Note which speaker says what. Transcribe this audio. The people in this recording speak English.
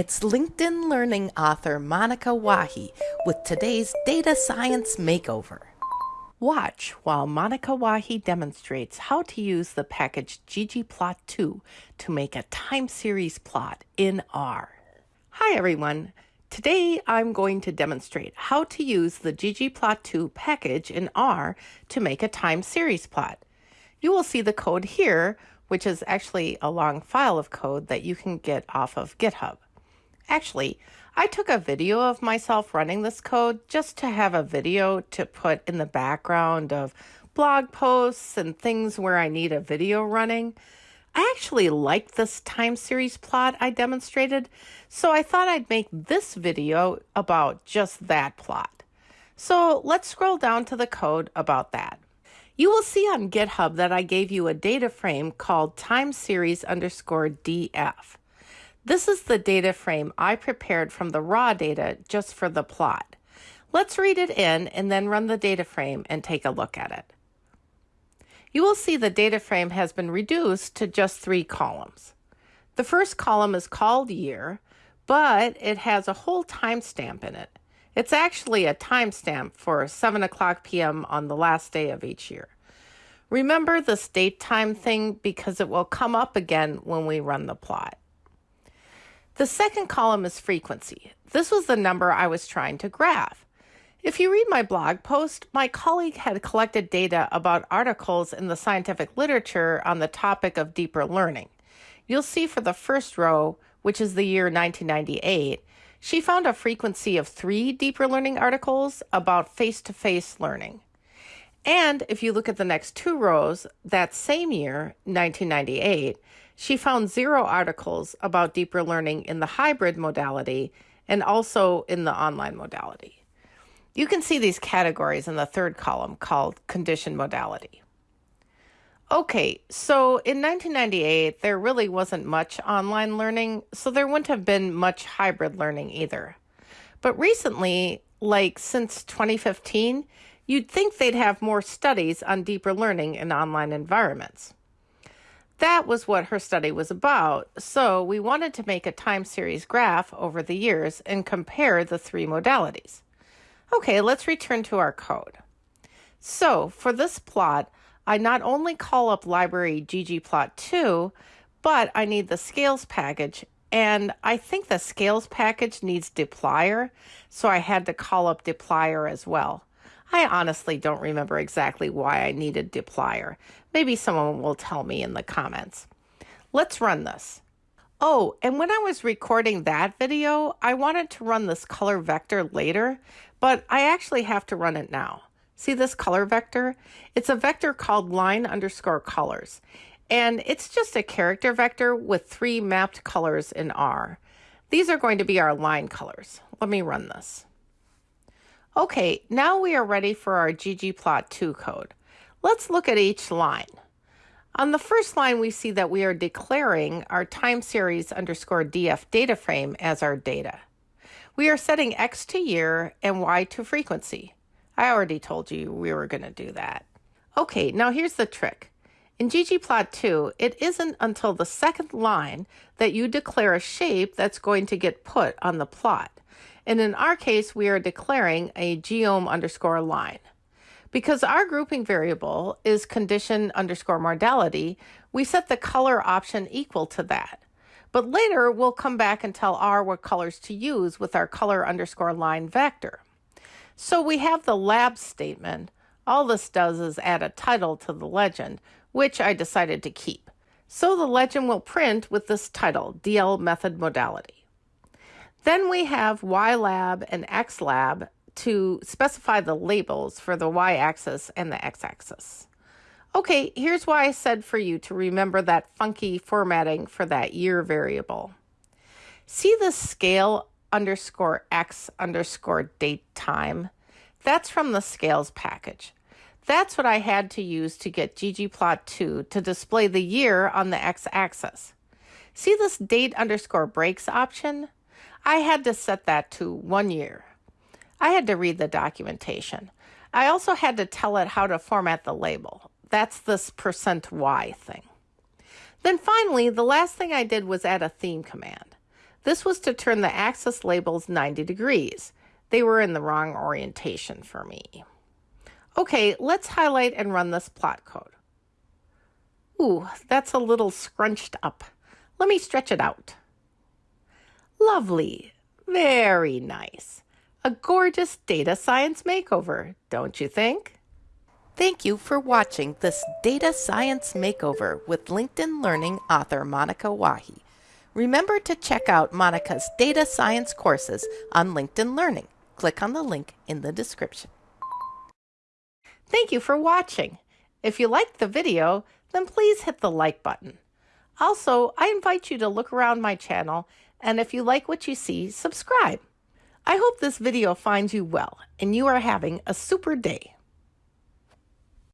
Speaker 1: It's LinkedIn Learning author Monica Wahi with today's Data Science Makeover. Watch while Monica Wahi demonstrates how to use the package ggplot2 to make a time series plot in R. Hi everyone. Today I'm going to demonstrate how to use the ggplot2 package in R to make a time series plot. You will see the code here, which is actually a long file of code that you can get off of GitHub. Actually, I took a video of myself running this code just to have a video to put in the background of blog posts and things where I need a video running. I actually liked this time series plot I demonstrated, so I thought I'd make this video about just that plot. So let's scroll down to the code about that. You will see on GitHub that I gave you a data frame called time series underscore df. This is the data frame I prepared from the raw data just for the plot. Let's read it in and then run the data frame and take a look at it. You will see the data frame has been reduced to just three columns. The first column is called year, but it has a whole timestamp in it. It's actually a timestamp for 7 o'clock p.m. on the last day of each year. Remember this date time thing because it will come up again when we run the plot. The second column is frequency. This was the number I was trying to graph. If you read my blog post, my colleague had collected data about articles in the scientific literature on the topic of deeper learning. You'll see for the first row, which is the year 1998, she found a frequency of three deeper learning articles about face to face learning. And if you look at the next two rows, that same year, 1998, she found zero articles about deeper learning in the hybrid modality and also in the online modality. You can see these categories in the third column called condition modality. Okay, so in 1998, there really wasn't much online learning, so there wouldn't have been much hybrid learning either. But recently, like since 2015, you'd think they'd have more studies on deeper learning in online environments. That was what her study was about, so we wanted to make a time series graph over the years and compare the three modalities. Okay, let's return to our code. So for this plot, I not only call up library ggplot2, but I need the scales package, and I think the scales package needs dplyr, so I had to call up dplyr as well. I honestly don't remember exactly why I needed dplyr. Maybe someone will tell me in the comments. Let's run this. Oh, and when I was recording that video, I wanted to run this color vector later, but I actually have to run it now. See this color vector? It's a vector called line underscore colors, and it's just a character vector with three mapped colors in R. These are going to be our line colors. Let me run this. Okay, now we are ready for our ggplot2 code. Let's look at each line. On the first line, we see that we are declaring our time series underscore df data frame as our data. We are setting x to year and y to frequency. I already told you we were going to do that. Okay, now here's the trick. In ggplot2, it isn't until the second line that you declare a shape that's going to get put on the plot. And in our case, we are declaring a geom underscore line. Because our grouping variable is condition underscore modality, we set the color option equal to that. But later, we'll come back and tell R what colors to use with our color underscore line vector. So we have the lab statement. All this does is add a title to the legend, which I decided to keep. So the legend will print with this title, DL method modality. Then we have YLab and XLab to specify the labels for the y-axis and the x-axis. Okay, here's why I said for you to remember that funky formatting for that year variable. See the scale underscore x underscore date time? That's from the scales package. That's what I had to use to get ggplot2 to display the year on the x-axis. See this date underscore breaks option? I had to set that to one year. I had to read the documentation. I also had to tell it how to format the label. That's this percent %y thing. Then finally, the last thing I did was add a theme command. This was to turn the axis labels 90 degrees. They were in the wrong orientation for me. Okay, let's highlight and run this plot code. Ooh, that's a little scrunched up. Let me stretch it out. Lovely. Very nice. A gorgeous data science makeover, don't you think? Thank you for watching this data science makeover with LinkedIn Learning author Monica Wahi. Remember to check out Monica's data science courses on LinkedIn Learning. Click on the link in the description. Thank you for watching. If you liked the video, then please hit the like button. Also, I invite you to look around my channel and if you like what you see, subscribe. I hope this video finds you well and you are having a super day.